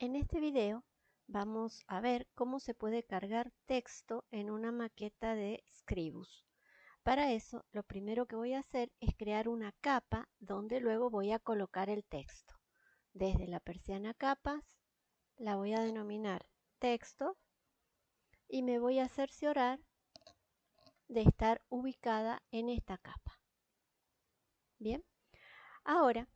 En este video vamos a ver cómo se puede cargar texto en una maqueta de Scribus. Para eso, lo primero que voy a hacer es crear una capa donde luego voy a colocar el texto. Desde la persiana capas, la voy a denominar texto y me voy a cerciorar de estar ubicada en esta capa. Bien, ahora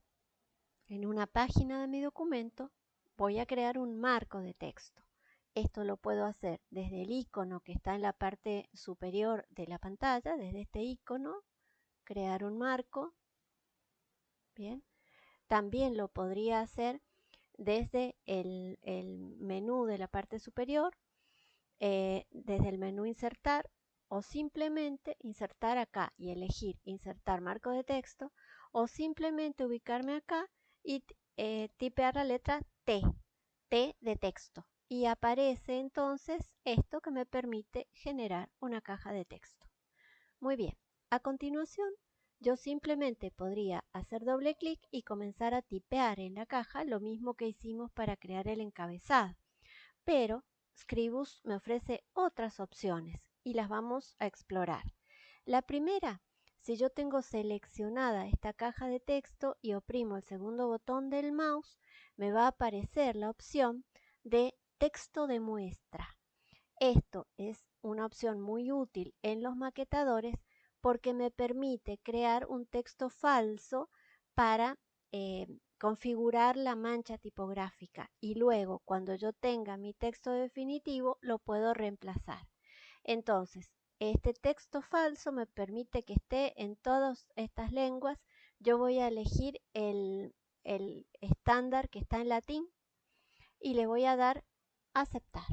en una página de mi documento voy a crear un marco de texto. Esto lo puedo hacer desde el icono que está en la parte superior de la pantalla, desde este icono, crear un marco. Bien. También lo podría hacer desde el, menú de la parte superior, eh, desde el menú insertar o simplemente insertar acá y elegir insertar marco de texto o simplemente ubicarme acá y eh, tipear la letra T, T de texto. Y aparece entonces esto que me permite generar una caja de texto. Muy bien, a continuación yo simplemente podría hacer doble clic y comenzar a tipear en la caja lo mismo que hicimos para crear el encabezado. Pero Scribus me ofrece otras opciones y las vamos a explorar. La primera si yo tengo seleccionada esta caja de texto y oprimo el segundo botón del mouse, me va a aparecer la opción de texto de muestra. Esto es una opción muy útil en los maquetadores porque me permite crear un texto falso para eh, configurar la mancha tipográfica y luego cuando yo tenga mi texto definitivo lo puedo reemplazar. Entonces, este texto falso me permite que esté en todas estas lenguas. Yo voy a elegir el, estándar que está en latín y le voy a dar aceptar.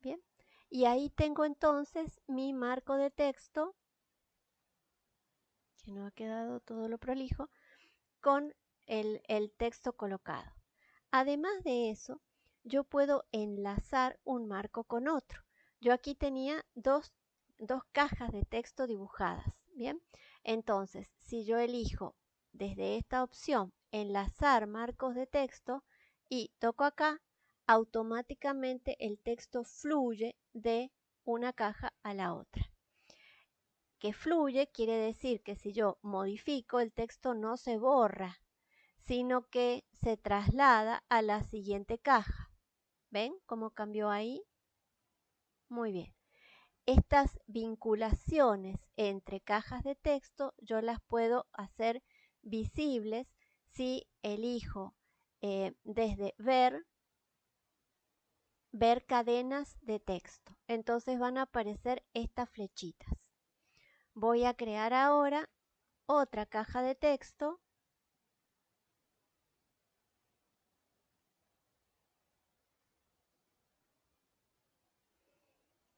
Bien. Y ahí tengo entonces mi marco de texto, que no ha quedado todo lo prolijo, con el, el texto colocado. Además de eso, yo puedo enlazar un marco con otro. Yo aquí tenía dos dos cajas de texto dibujadas. Bien, entonces si yo elijo desde esta opción enlazar marcos de texto y toco acá, automáticamente el texto fluye de una caja a la otra. Que fluye quiere decir que si yo modifico el texto no se borra, sino que se traslada a la siguiente caja. ¿Ven cómo cambió ahí? Muy bien. Estas vinculaciones entre cajas de texto yo las puedo hacer visibles si elijo eh, desde ver, ver cadenas de texto. Entonces van a aparecer estas flechitas. Voy a crear ahora otra caja de texto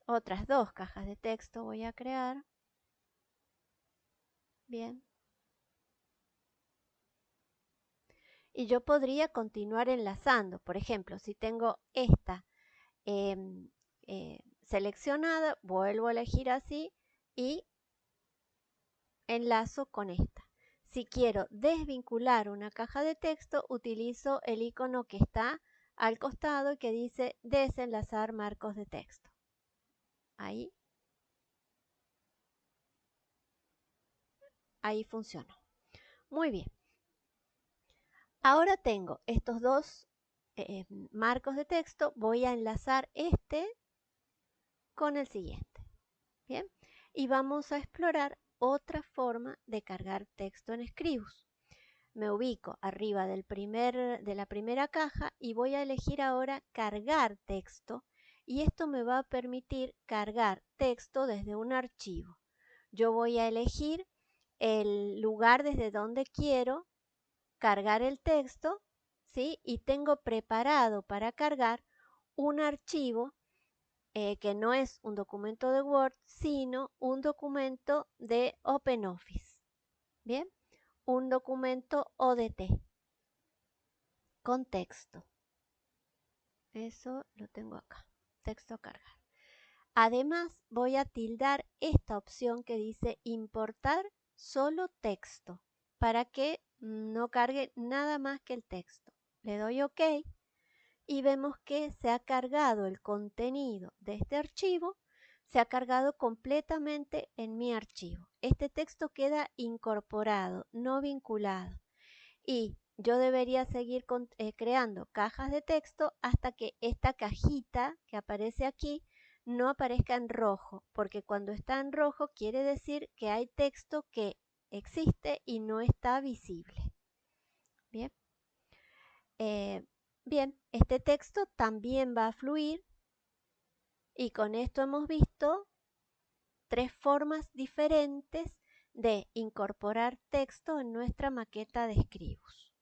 otras dos cajas de texto voy a crear. Bien. Y yo podría continuar enlazando. Por ejemplo, si tengo esta em, eh, seleccionada, vuelvo a elegir así y enlazo con esta. Si quiero desvincular una caja de texto, utilizo el icono que está al costado que dice desenlazar marcos de texto. Ahí. Ahí funcionó. Muy bien. Ahora tengo estos dos eh, marcos de texto. Voy a enlazar este con el siguiente. Bien. Y vamos a explorar otra forma de cargar texto en Scribus. Me ubico arriba del primer, de la primera caja y voy a elegir ahora cargar texto y esto me va a permitir cargar texto desde un archivo. Yo voy a elegir el lugar desde donde quiero cargar el texto, ¿sí? Y tengo preparado para cargar un archivo eh, que no es un documento de Word, sino un documento de OpenOffice. ¿Bien? Un documento ODT con texto. Eso lo tengo acá texto cargar. Además, voy a tildar esta opción que dice importar solo texto para que no cargue nada más que el texto. Le doy OK y vemos que se ha cargado el contenido de este archivo, se ha cargado completamente en mi archivo. Este texto queda incorporado, no vinculado. Y yo debería seguir eh, creando cajas de texto hasta que esta cajita que aparece aquí no aparezca en rojo, porque cuando está en rojo quiere decir que hay texto que existe y no está visible. Bien. Eh, bien, este texto también va a fluir y con esto hemos visto tres formas diferentes de incorporar texto en nuestra maqueta de escribos.